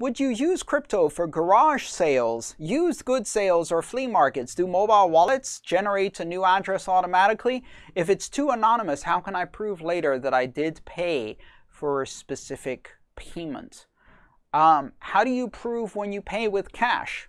would you use crypto for garage sales, used good sales, or flea markets? Do mobile wallets generate a new address automatically? If it's too anonymous, how can I prove later that I did pay for a specific payment? Um, how do you prove when you pay with cash?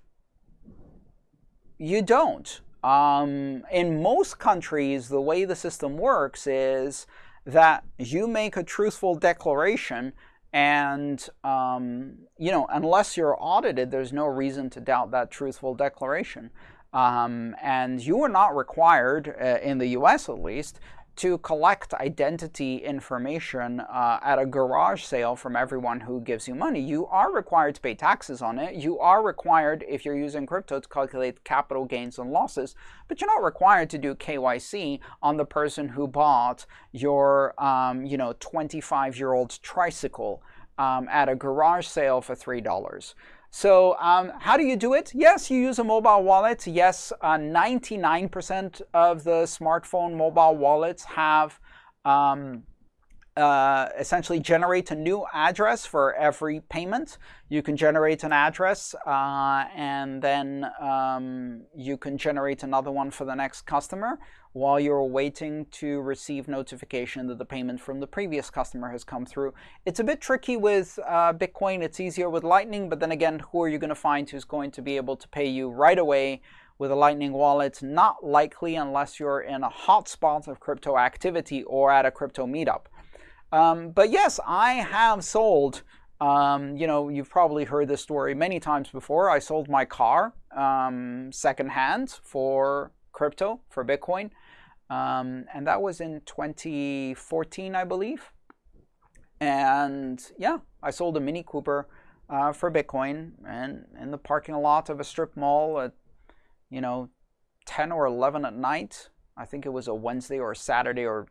You don't. Um, in most countries, the way the system works is that you make a truthful declaration and, um, you know, unless you're audited, there's no reason to doubt that truthful declaration. Um, and you are not required, uh, in the US at least, to collect identity information uh, at a garage sale from everyone who gives you money. You are required to pay taxes on it. You are required, if you're using crypto, to calculate capital gains and losses, but you're not required to do KYC on the person who bought your, um, you know, 25-year-old tricycle um, at a garage sale for $3. So um, how do you do it? Yes, you use a mobile wallet. Yes, 99% uh, of the smartphone mobile wallets have um, uh, essentially generate a new address for every payment. You can generate an address uh, and then um, you can generate another one for the next customer while you're waiting to receive notification that the payment from the previous customer has come through. It's a bit tricky with uh, Bitcoin. It's easier with Lightning, but then again, who are you going to find who's going to be able to pay you right away with a Lightning wallet? Not likely unless you're in a hotspot of crypto activity or at a crypto meetup. Um, but yes, I have sold um, you know, you've probably heard this story many times before. I sold my car um, secondhand for crypto, for Bitcoin. Um, and that was in 2014, I believe. And yeah, I sold a Mini Cooper uh, for Bitcoin and in the parking lot of a strip mall at, you know, 10 or 11 at night. I think it was a Wednesday or a Saturday or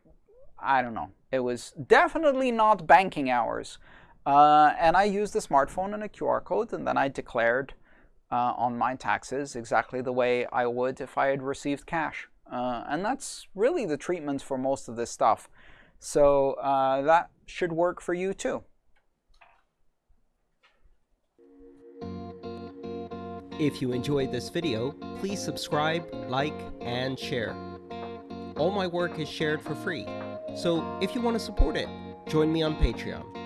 I don't know. It was definitely not banking hours. Uh, and I used a smartphone and a QR code, and then I declared uh, on my taxes exactly the way I would if I had received cash. Uh, and that's really the treatment for most of this stuff. So uh, that should work for you too. If you enjoyed this video, please subscribe, like, and share. All my work is shared for free, so if you want to support it, join me on Patreon.